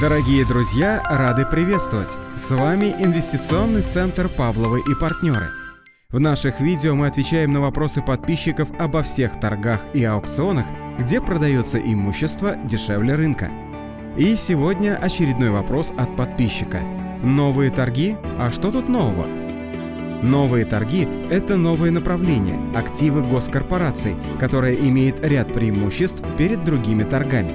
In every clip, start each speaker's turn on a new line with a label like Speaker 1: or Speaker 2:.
Speaker 1: Дорогие друзья, рады приветствовать! С вами Инвестиционный центр «Павловы и партнеры». В наших видео мы отвечаем на вопросы подписчиков обо всех торгах и аукционах, где продается имущество дешевле рынка. И сегодня очередной вопрос от подписчика. Новые торги? А что тут нового? Новые торги – это новое направление, активы госкорпораций, которое имеет ряд преимуществ перед другими торгами.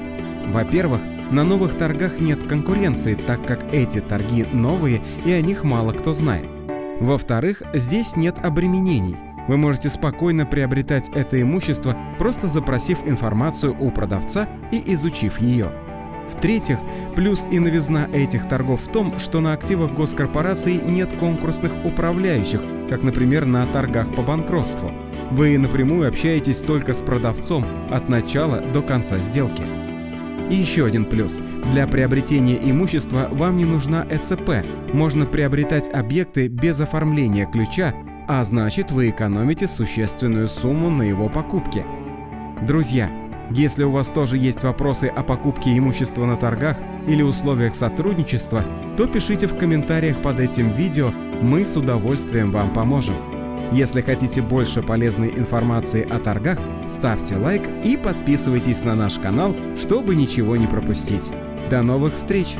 Speaker 1: Во-первых, на новых торгах нет конкуренции, так как эти торги новые и о них мало кто знает. Во-вторых, здесь нет обременений. Вы можете спокойно приобретать это имущество, просто запросив информацию у продавца и изучив ее. В-третьих, плюс и новизна этих торгов в том, что на активах госкорпораций нет конкурсных управляющих, как, например, на торгах по банкротству. Вы напрямую общаетесь только с продавцом от начала до конца сделки. И еще один плюс. Для приобретения имущества вам не нужна ЭЦП. Можно приобретать объекты без оформления ключа, а значит вы экономите существенную сумму на его покупке. Друзья, если у вас тоже есть вопросы о покупке имущества на торгах или условиях сотрудничества, то пишите в комментариях под этим видео, мы с удовольствием вам поможем. Если хотите больше полезной информации о торгах, ставьте лайк и подписывайтесь на наш канал, чтобы ничего не пропустить. До новых встреч!